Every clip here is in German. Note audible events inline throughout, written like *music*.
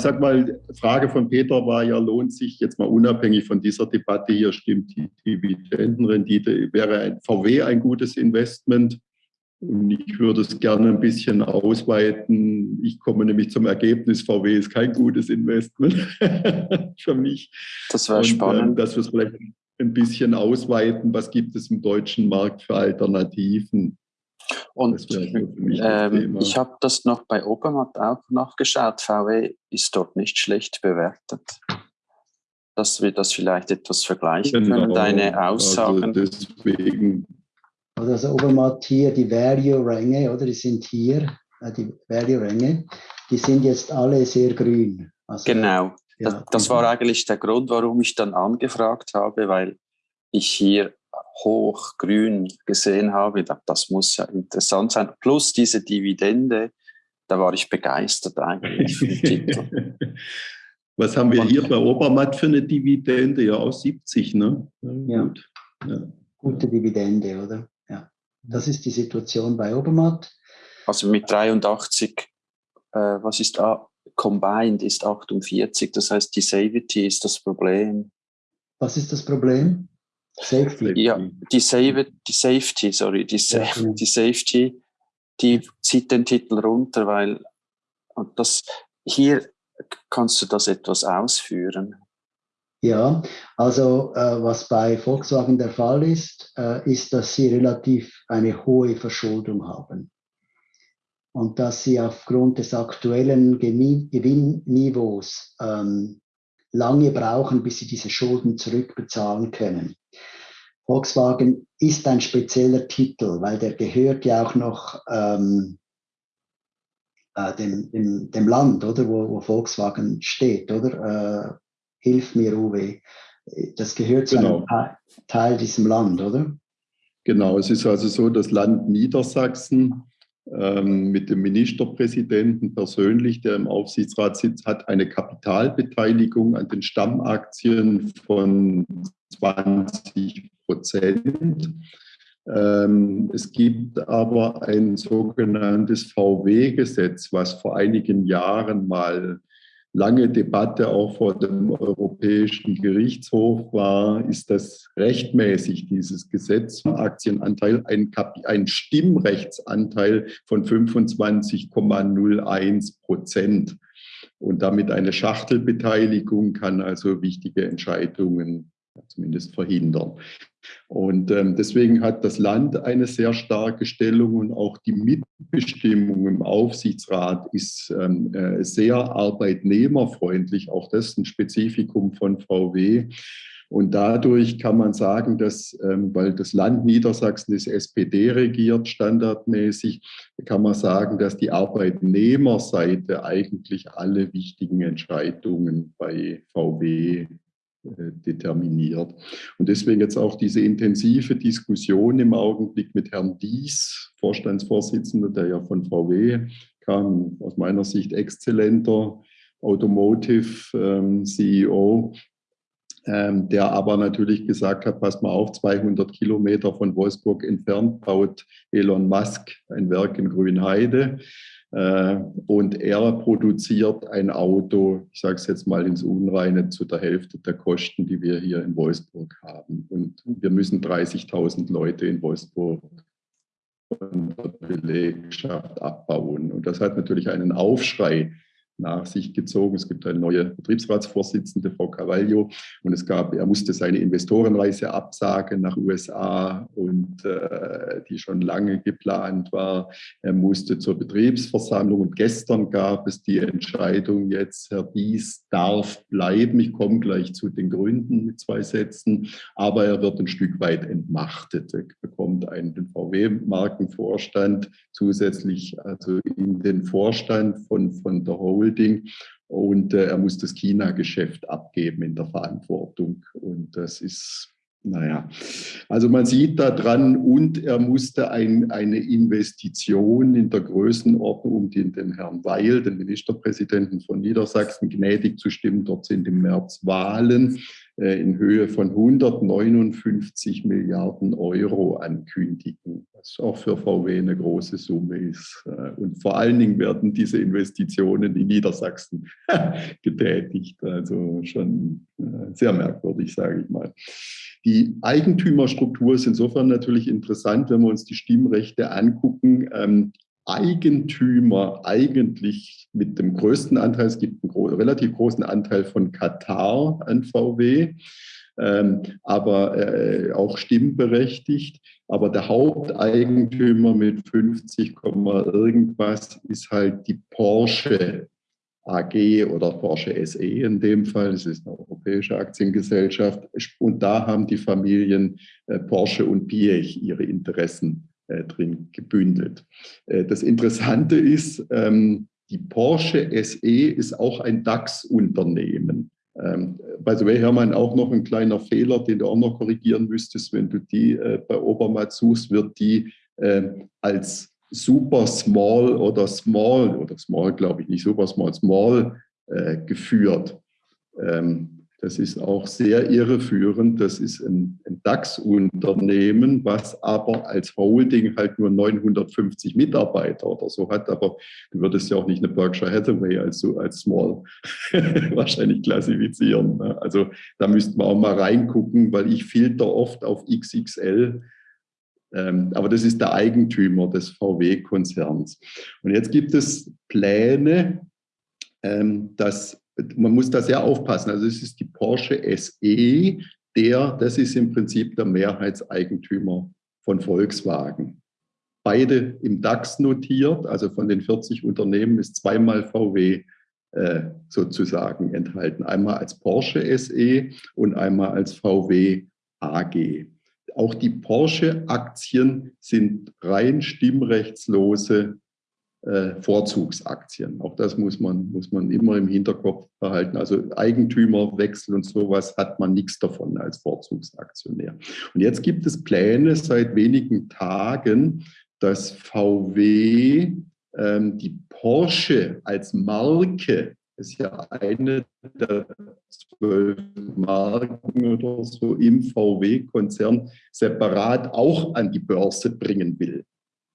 ich sag mal, Frage von Peter war ja, lohnt sich jetzt mal unabhängig von dieser Debatte hier, stimmt die Dividendenrendite, wäre ein VW ein gutes Investment? Und ich würde es gerne ein bisschen ausweiten. Ich komme nämlich zum Ergebnis, VW ist kein gutes Investment *laughs* für mich. Das wäre spannend. Äh, dass wir es vielleicht ein bisschen ausweiten, was gibt es im deutschen Markt für Alternativen. Und ähm, ich habe das noch bei Obermatt auch nachgeschaut. VW ist dort nicht schlecht bewertet. Dass wir das vielleicht etwas vergleichen genau. können, deine also Aussagen. Also deswegen. Also das Obermatt hier, die Value-Ränge, oder die sind hier, äh, die Value-Ränge, die sind jetzt alle sehr grün. Also, genau. Ja, das, das war eigentlich der Grund, warum ich dann angefragt habe, weil ich hier hochgrün gesehen habe, das muss ja interessant sein. Plus diese Dividende, da war ich begeistert eigentlich. *laughs* Was haben wir hier bei Obermatt für eine Dividende? Ja, aus 70, ne? Ja. ja. Gute Dividende, oder? Ja. Das ist die Situation bei Obermatt. Also mit 83, äh, was ist da? Combined ist 48, das heißt, die Savity ist das Problem. Was ist das Problem? Safety. Ja, die, Save, die Safety, sorry, die, Sa ja, genau. die Safety, die zieht den Titel runter, weil und das hier kannst du das etwas ausführen. Ja, also äh, was bei Volkswagen der Fall ist, äh, ist, dass sie relativ eine hohe Verschuldung haben und dass sie aufgrund des aktuellen Gewinnniveaus ähm, lange brauchen, bis sie diese Schulden zurückbezahlen können. Volkswagen ist ein spezieller Titel, weil der gehört ja auch noch ähm, äh, dem, dem, dem, Land, oder, wo, wo Volkswagen steht, oder? Äh, hilf mir, Uwe. Das gehört zu genau. einem Teil diesem Land, oder? Genau, es ist also so, das Land Niedersachsen ähm, mit dem Ministerpräsidenten persönlich, der im Aufsichtsrat sitzt, hat eine Kapitalbeteiligung an den Stammaktien von 20 Prozent. Ähm, es gibt aber ein sogenanntes VW-Gesetz, was vor einigen Jahren mal lange Debatte auch vor dem Europäischen Gerichtshof war, ist das rechtmäßig, dieses Gesetz, Aktienanteil, ein, ein Stimmrechtsanteil von 25,01 Prozent. Und damit eine Schachtelbeteiligung kann also wichtige Entscheidungen zumindest verhindern. Und ähm, deswegen hat das Land eine sehr starke Stellung und auch die Mitbestimmung im Aufsichtsrat ist ähm, äh, sehr arbeitnehmerfreundlich. Auch das ist ein Spezifikum von VW. Und dadurch kann man sagen, dass, ähm, weil das Land Niedersachsen ist SPD regiert, standardmäßig, kann man sagen, dass die Arbeitnehmerseite eigentlich alle wichtigen Entscheidungen bei VW determiniert. Und deswegen jetzt auch diese intensive Diskussion im Augenblick mit Herrn Dies, Vorstandsvorsitzender, der ja von VW kam, aus meiner Sicht exzellenter Automotive ähm, ähm, der aber natürlich gesagt hat, pass mal auf, 200 Kilometer von Wolfsburg entfernt baut Elon Musk ein Werk in Grünheide. Äh, und er produziert ein Auto, ich sage es jetzt mal ins Unreine, zu der Hälfte der Kosten, die wir hier in Wolfsburg haben. Und wir müssen 30.000 Leute in Wolfsburg von der Belegschaft abbauen. Und das hat natürlich einen Aufschrei nach sich gezogen. Es gibt eine neue Betriebsratsvorsitzende, Frau Carvalho, und es gab, er musste seine Investorenreise absagen nach USA und äh, die schon lange geplant war. Er musste zur Betriebsversammlung und gestern gab es die Entscheidung jetzt, Herr Dies darf bleiben. Ich komme gleich zu den Gründen mit zwei Sätzen, aber er wird ein Stück weit entmachtet. Er bekommt einen VW-Markenvorstand zusätzlich also in den Vorstand von, von der Holding Holding und äh, er muss das China-Geschäft abgeben in der Verantwortung. Und das ist, naja, also man sieht da dran und er musste ein, eine Investition in der Größenordnung, um den, den Herrn Weil, den Ministerpräsidenten von Niedersachsen, gnädig zu stimmen. Dort sind im März Wahlen. Äh, in Höhe von 159 Milliarden Euro ankündigen, was auch für VW eine große Summe ist. Äh, und vor allen Dingen werden diese Investitionen in Niedersachsen *laughs* getätigt. Also schon äh, sehr merkwürdig, sage ich mal. Die Eigentümerstruktur ist insofern natürlich interessant, wenn wir uns die Stimmrechte angucken. Eigentümer eigentlich mit dem größten Anteil, es gibt einen gro relativ großen Anteil von Katar an VW, ähm, aber äh, auch stimmberechtigt. Aber der Haupteigentümer mit 50, irgendwas ist halt die Porsche AG oder Porsche SE in dem Fall. Es ist eine europäische Aktiengesellschaft. Und da haben die Familien äh, Porsche und Piech ihre Interessen drin gebündelt. Äh, das Interessante ist, ähm, die Porsche SE ist auch ein DAX-Unternehmen. Ähm, by the way, Hermann, auch noch ein kleiner Fehler, den du auch noch korrigieren müsstest, wenn du die äh, bei Obermatt suchst, wird die äh, als super small oder small, oder small glaube ich nicht, super small, small äh, geführt. Ähm, das ist auch sehr irreführend. Das ist ein, ein DAX-Unternehmen, was aber als Holding halt nur 950 Mitarbeiter oder so hat. Aber du würdest ja auch nicht eine Berkshire Hathaway als, als Small *laughs* wahrscheinlich klassifizieren. Ne? Also da müssten wir auch mal reingucken, weil ich filter oft auf XXL. Ähm, aber das ist der Eigentümer des VW-Konzerns. Und jetzt gibt es Pläne, ähm, dass man muss da sehr aufpassen. Also es ist die Porsche SE, der, das ist im Prinzip der Mehrheitseigentümer von Volkswagen. Beide im DAX notiert, also von den 40 Unternehmen ist zweimal VW äh, sozusagen enthalten. Einmal als Porsche SE und einmal als VW AG. Auch die Porsche-Aktien sind rein stimmrechtslose äh, Vorzugsaktien. Auch das muss man, muss man immer im Hinterkopf behalten. Also Eigentümerwechsel und sowas hat man nichts davon als Vorzugsaktionär. Und jetzt gibt es Pläne seit wenigen Tagen, dass VW ähm, die Porsche als Marke ist ja eine der zwölf Marken oder so im VW-Konzern separat auch an die Börse bringen will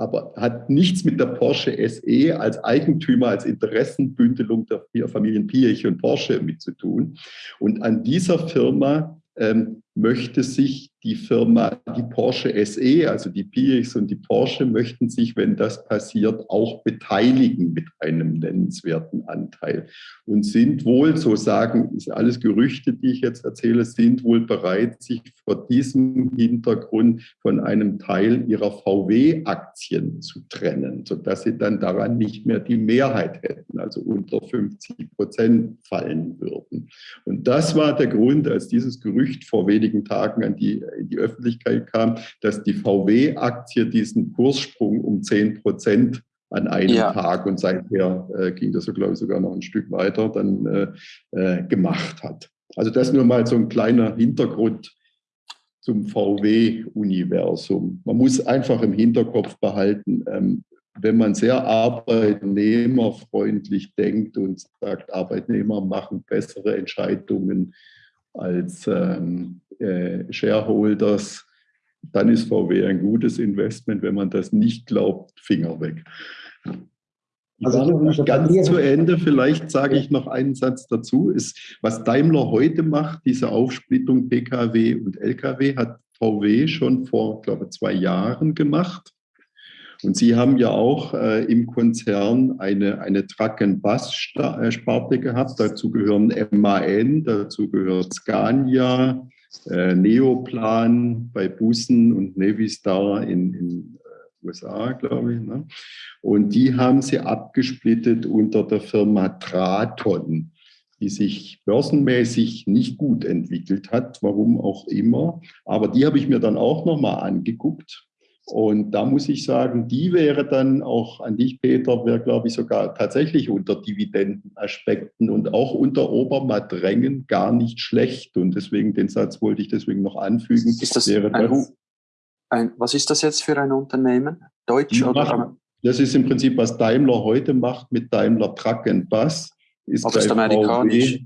aber hat nichts mit der Porsche SE als Eigentümer, als Interessenbündelung der Familien Piech und Porsche mit zu tun. Und an dieser Firma ähm, möchte sich die Firma, die Porsche SE, also die PX und die Porsche, möchten sich, wenn das passiert, auch beteiligen mit einem nennenswerten Anteil und sind wohl, so sagen, ist alles Gerüchte, die ich jetzt erzähle, sind wohl bereit, sich vor diesem Hintergrund von einem Teil ihrer VW-Aktien zu trennen, sodass sie dann daran nicht mehr die Mehrheit hätten, also unter 50 Prozent fallen würden. Und das war der Grund, als dieses Gerücht vor wenigen Tagen an die in die Öffentlichkeit kam, dass die VW-Aktie diesen Kurssprung um 10 Prozent an einem ja. Tag und seither äh, ging das so, glaube ich, sogar noch ein Stück weiter dann äh, äh, gemacht hat. Also das nur mal so ein kleiner Hintergrund zum VW-Universum. Man muss einfach im Hinterkopf behalten, ähm, wenn man sehr arbeitnehmerfreundlich denkt und sagt, Arbeitnehmer machen bessere Entscheidungen als ähm, äh, Shareholders, dann ist VW ein gutes Investment. Wenn man das nicht glaubt, Finger weg. Also nicht ganz zu Ende, vielleicht sage ich noch einen Satz dazu, ist, was Daimler heute macht, diese Aufsplittung Pkw und Lkw, hat VW schon vor, glaube ich, zwei Jahren gemacht. Und Sie haben ja auch äh, im Konzern eine, eine Truck-and-Bus-Sparte gehabt. Dazu gehören MAN, dazu gehört Scania, äh, Neoplan bei Bussen und Navistar in, in äh, USA, glaube ich. Ne? Und die haben sie abgesplittet unter der Firma Traton die sich börsenmäßig nicht gut entwickelt hat, warum auch immer. Aber die habe ich mir dann auch nochmal angeguckt und da muss ich sagen, die wäre dann auch an dich, Peter, wäre, glaube ich, sogar tatsächlich unter Dividendenaspekten und auch unter Obermatt-Rängen gar nicht schlecht. Und deswegen, den Satz wollte ich deswegen noch anfügen. Ist das, wäre ein, das ein, was ist das jetzt für ein Unternehmen? Deutsch oder? Das ist im Prinzip, was Daimler heute macht mit Daimler Truck and Bus. Ist ist amerikanisch? VW,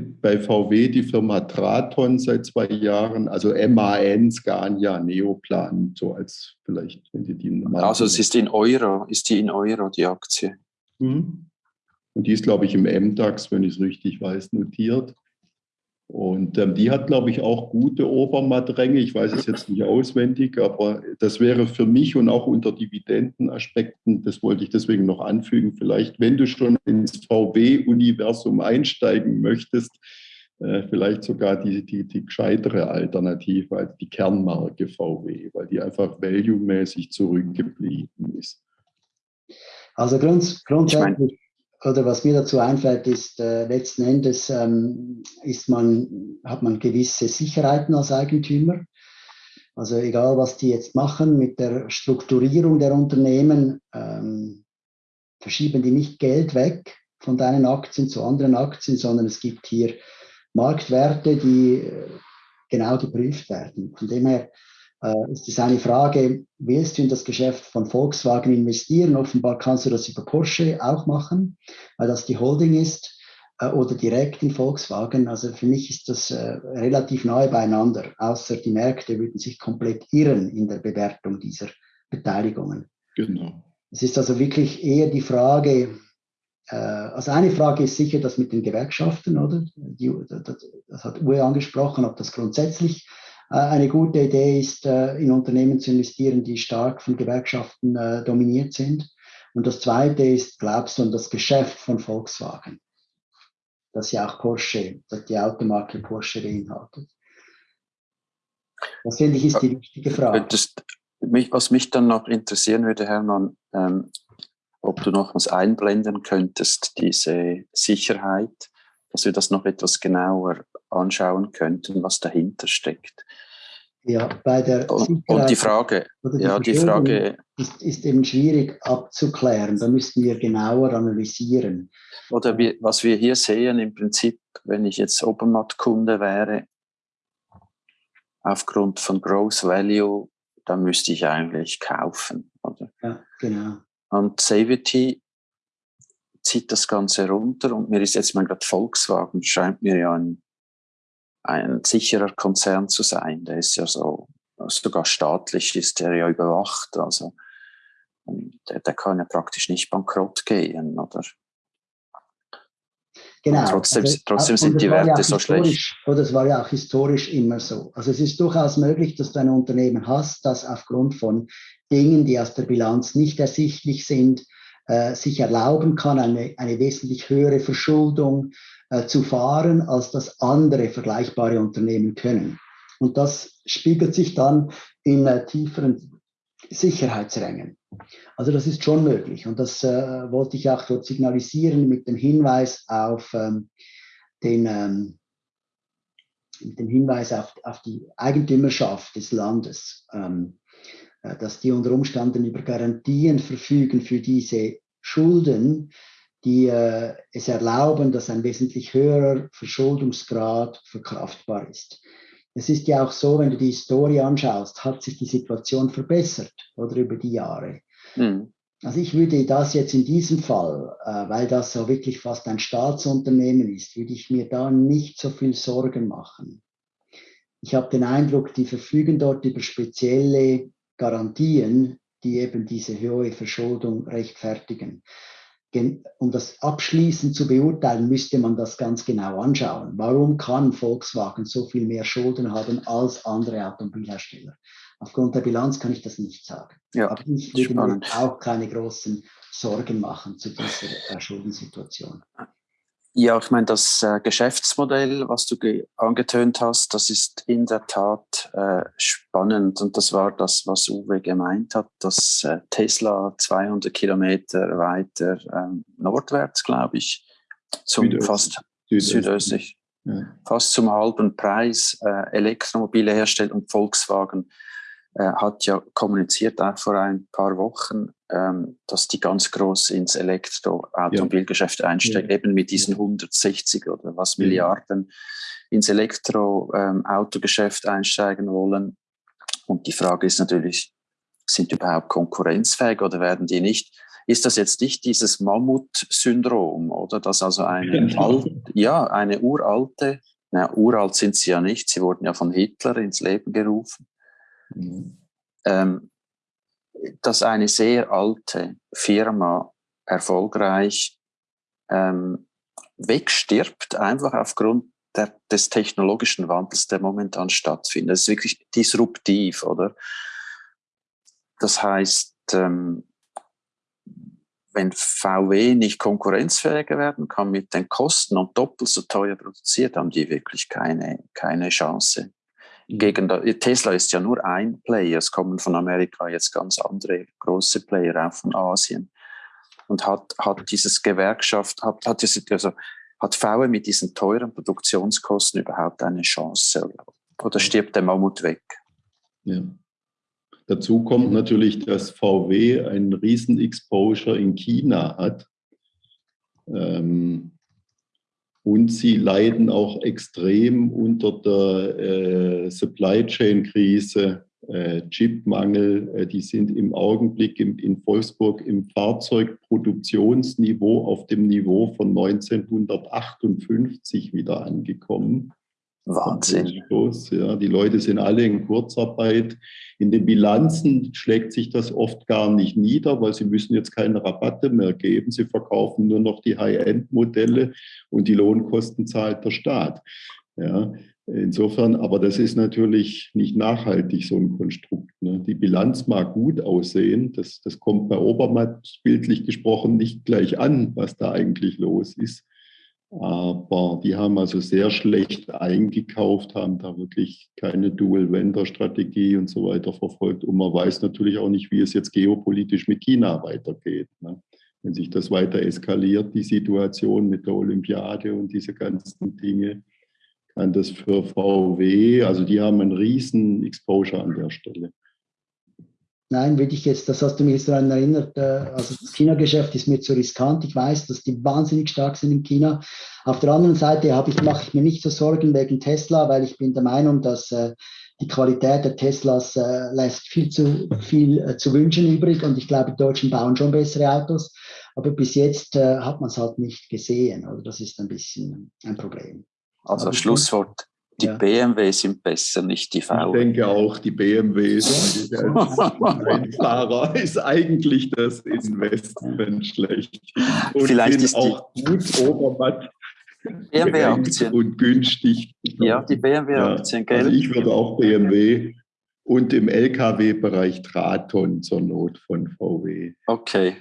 bei VW die Firma Traton seit zwei Jahren, also MAN, Scania, Neoplan, so als vielleicht, wenn Sie die mal. Also es ist in Euro, ist die in Euro, die Aktie. Mhm. Und die ist, glaube ich, im MDAX, wenn ich es richtig weiß, notiert. Und ähm, die hat, glaube ich, auch gute Obermattränge. Ich weiß es jetzt nicht auswendig, aber das wäre für mich und auch unter Dividendenaspekten, das wollte ich deswegen noch anfügen, vielleicht, wenn du schon ins VW-Universum einsteigen möchtest, äh, vielleicht sogar die, die, die gescheitere Alternative als die Kernmarke VW, weil die einfach value-mäßig zurückgeblieben ist. Also grunds grundsätzlich oder was mir dazu einfällt, ist, äh, letzten Endes ähm, ist man, hat man gewisse Sicherheiten als Eigentümer. Also egal, was die jetzt machen mit der Strukturierung der Unternehmen, ähm, verschieben die nicht Geld weg von deinen Aktien zu anderen Aktien, sondern es gibt hier Marktwerte, die äh, genau geprüft werden. Von dem her äh, ist es eine Frage, willst du in das Geschäft von Volkswagen investieren? Offenbar kannst du das über Porsche auch machen, weil das die Holding ist äh, oder direkt in Volkswagen. Also für mich ist das äh, relativ nahe beieinander, außer die Märkte würden sich komplett irren in der Bewertung dieser Beteiligungen. Genau. Es ist also wirklich eher die Frage, also eine Frage ist sicher das mit den Gewerkschaften, oder? Das hat Uwe angesprochen, ob das grundsätzlich äh, eine gute Idee ist, äh, in Unternehmen zu investieren, die stark von Gewerkschaften äh, dominiert sind. Und das Zweite ist, glaubst du an das Geschäft von Volkswagen, das ja auch Porsche, das die Automarke Porsche beinhaltet? Das finde ich ist die wichtige Frage. was mich dann noch interessieren würde, Hermann, ähm, ob du noch was einblenden könntest, diese Sicherheit, dass wir das noch etwas genauer anschauen könnten, was dahinter steckt. Ja, bei der und, und die Frage, die ja, die Frage ist, ist, eben schwierig abzuklären. Da müssten wir genauer analysieren. Oder wir, was wir hier sehen, im Prinzip, wenn ich jetzt Obermatt-Kunde wäre, aufgrund von Growth Value, dann müsste ich eigentlich kaufen. Oder? Ja, genau. Und Savity zieht das Ganze runter und mir ist jetzt mal gerade Volkswagen, scheint mir ja ein ein sicherer Konzern zu sein. Der ist ja so, sogar staatlich ist der ja überwacht. Also der, der kann ja praktisch nicht bankrott gehen, oder? Genau. Und trotzdem, also, trotzdem sind die Werte ja so schlecht. Oder es war ja auch historisch immer so. Also es ist durchaus möglich, dass du ein Unternehmen hast, das aufgrund von Dingen, die aus der Bilanz nicht ersichtlich sind, äh, sich erlauben kann, eine, eine wesentlich höhere Verschuldung äh, zu fahren, als das andere vergleichbare Unternehmen können. Und das spiegelt sich dann in äh, tieferen Sicherheitsrängen. Also das ist schon möglich. Und das äh, wollte ich auch dort signalisieren mit dem Hinweis auf ähm, den ähm, mit dem Hinweis auf, auf die Eigentümerschaft des Landes, ähm, äh, dass die unter Umständen über Garantien verfügen für diese Schulden, die äh, es erlauben, dass ein wesentlich höherer Verschuldungsgrad verkraftbar ist. Es ist ja auch so, wenn du die Historie anschaust, hat sich die Situation verbessert oder über die Jahre. Mhm. Also ich würde das jetzt in diesem Fall, äh, weil das so wirklich fast ein Staatsunternehmen ist, würde ich mir da nicht so viel Sorgen machen. Ich habe den Eindruck, die verfügen dort über spezielle Garantien, die eben diese hohe Verschuldung rechtfertigen um das abschließend zu beurteilen, müsste man das ganz genau anschauen. Warum kann Volkswagen so viel mehr Schulden haben als andere Automobilhersteller? Aufgrund der Bilanz kann ich das nicht sagen. Ja, Aber ich würde mir auch keine großen Sorgen machen zu dieser Schuldensituation. Ja, ich meine, das äh, Geschäftsmodell, was du angetönt hast, das ist in der Tat äh, spannend. Und das war das, was Uwe gemeint hat, dass äh, Tesla 200 Kilometer weiter ähm, nordwärts, glaube ich, zum Südöstlich. fast südöstlich, ja. fast zum halben Preis äh, Elektromobile herstellt und Volkswagen hat ja kommuniziert auch vor ein paar Wochen, ähm, dass die ganz groß ins Elektroautomobilgeschäft ja. einsteigen, ja. eben mit diesen 160 oder was Milliarden ins Elektroautogeschäft ähm, einsteigen wollen. Und die Frage ist natürlich, sind die überhaupt konkurrenzfähig oder werden die nicht ist das jetzt nicht dieses Mammut-Syndrom, oder? Dass also eine, alt, ja, eine uralte, na, uralt sind sie ja nicht, sie wurden ja von Hitler ins Leben gerufen, mhm. ähm, dass eine sehr alte Firma erfolgreich ähm, wegstirbt, einfach aufgrund der, des technologischen Wandels, der momentan stattfindet. Das ist wirklich disruptiv, oder? Das heißt, ähm, wenn VW nicht konkurrenzfähiger werden kann mit den Kosten und doppelt so teuer produziert, haben die wirklich keine, keine Chance. Gegen Tesla ist ja nur ein Player, es kommen von Amerika jetzt ganz andere große Player, auch von Asien. Und hat, hat dieses Gewerkschaft, hat, hat, diese, also, hat VW mit diesen teuren Produktionskosten überhaupt eine Chance? Oder stirbt der Mammut weg? Ja. Dazu kommt natürlich, dass VW einen riesen Exposure in China hat. Ähm, und sie leiden auch extrem unter der äh, Supply Chain Krise, äh, Chipmangel. Äh, die sind im Augenblick im, in Wolfsburg im Fahrzeugproduktionsniveau auf dem Niveau von 1958 wieder angekommen. Wahnsinn. Ja, die Leute sind alle in Kurzarbeit. In den Bilanzen schlägt sich das oft gar nicht nieder, weil sie müssen jetzt keine Rabatte mehr geben. Sie verkaufen nur noch die High-End-Modelle und die Lohnkosten zahlt der Staat. Ja, insofern, aber das ist natürlich nicht nachhaltig, so ein Konstrukt. Ne? Die Bilanz mag gut aussehen. Das, das kommt bei Obermatt bildlich gesprochen nicht gleich an, was da eigentlich los ist. Aber die haben also sehr schlecht eingekauft, haben da wirklich keine Dual-Vendor-Strategie und so weiter verfolgt. Und man weiß natürlich auch nicht, wie es jetzt geopolitisch mit China weitergeht. Ne? Wenn sich das weiter eskaliert, die Situation mit der Olympiade und diese ganzen Dinge, kann das für VW, also die haben einen riesen Exposure an der Stelle. Nein, würde ich jetzt, das hast du mich jetzt daran erinnert, äh, also das China-Geschäft ist mir zu riskant. Ich weiß, dass die wahnsinnig stark sind in China. Auf der anderen Seite ich, mache ich mir nicht so Sorgen wegen Tesla, weil ich bin der Meinung, dass äh, die Qualität der Teslas äh, lässt viel zu viel zu wünschen übrig und ich glaube, die Deutschen bauen schon bessere Autos, aber bis jetzt hat man es halt nicht gesehen. Also das ist ein bisschen ein Problem. Also Schlusswort, die ja. BMW sind besser, nicht die VW. Ich denke auch, die BMWs *laughs* als Fahrer ist eigentlich das Investment schlecht. Und Vielleicht ist auch gut Obermatt BMW-Aktien. Und günstig. Ja, die BMW-Aktien, ja. Also ich würde auch BMW und im Lkw-Bereich Traton zur Not von VW. Okay.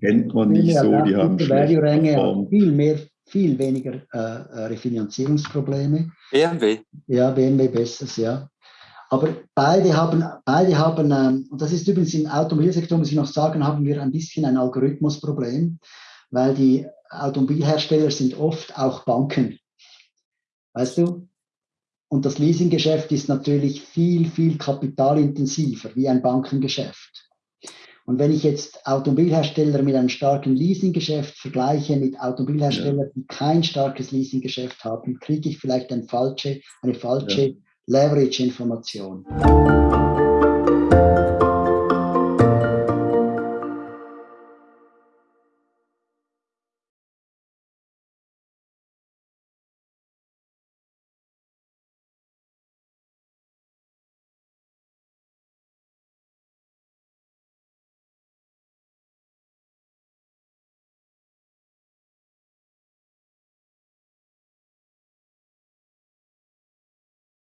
Kennt man nicht so, die haben schlecht Viel mehr viel weniger äh, äh Refinanzierungsprobleme. BMW? Ja, BMW besseres, ja. Aber beide haben, beide haben ähm, und das ist übrigens im Automobilsektor, muss ich noch sagen, haben wir ein bisschen ein Algorithmusproblem, weil die Automobilhersteller sind oft auch Banken. Weißt du? Und das Leasinggeschäft ist natürlich viel, viel kapitalintensiver wie ein Bankengeschäft. Und wenn ich jetzt Automobilhersteller mit einem starken Leasinggeschäft vergleiche mit Automobilherstellern, ja. die kein starkes Leasinggeschäft haben, kriege ich vielleicht ein falsche, eine falsche ja. Leverage-Information.